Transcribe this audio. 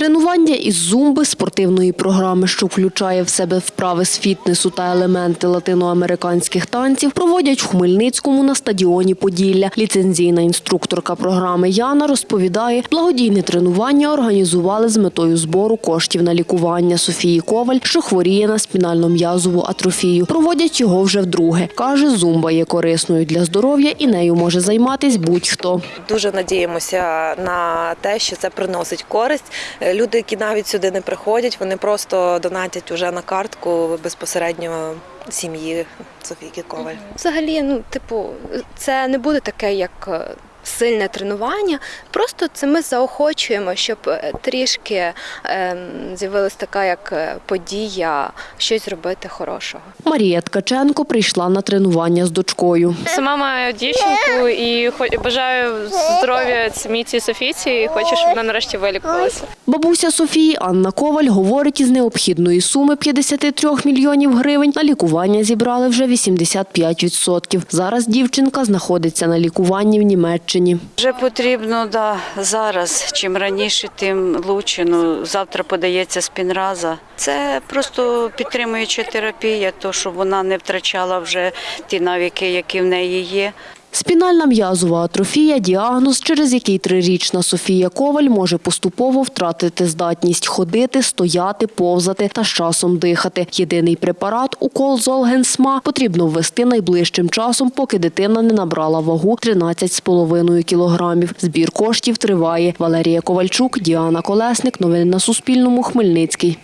Тренування із зумби, спортивної програми, що включає в себе вправи з фітнесу та елементи латиноамериканських танців, проводять в Хмельницькому на стадіоні Поділля. Ліцензійна інструкторка програми Яна розповідає, благодійне тренування організували з метою збору коштів на лікування Софії Коваль, що хворіє на спінально-м'язову атрофію. Проводять його вже вдруге. Каже, зумба є корисною для здоров'я і нею може займатись будь-хто. Дуже надіємося на те, що це приносить користь. Люди, які навіть сюди не приходять, вони просто донатять уже на картку безпосередньо сім'ї Софійки Коваль. Взагалі, ну, типу, це не буде таке, як е, сильне тренування. Просто це ми заохочуємо, щоб е, трішки ем, з'явилась така як е, подія, щось зробити хорошого. Марія Ткаченко прийшла на тренування з дочкою. Сама маю дівчинку і бажаю здоров'я самій цій Софійці і хочу, щоб вона нарешті вилікувалася. Бабуся Софії Анна Коваль говорить, із необхідної суми 53 мільйонів гривень на лікування зібрали вже 85%. Зараз дівчинка знаходиться на лікуванні в Німеччині. Вже потрібно да, зараз. Чим раніше, тим лучше. Ну, завтра подається спінраза. Це просто підтримуюча терапія, то щоб вона не втрачала вже ті навики, які в неї є. Спінальна м'язова атрофія – діагноз, через який трирічна Софія Коваль може поступово втратити здатність ходити, стояти, повзати та з часом дихати. Єдиний препарат – укол Золгенсма – потрібно ввести найближчим часом, поки дитина не набрала вагу 13,5 кілограмів. Збір коштів триває. Валерія Ковальчук, Діана Колесник. Новини на Суспільному. Хмельницький.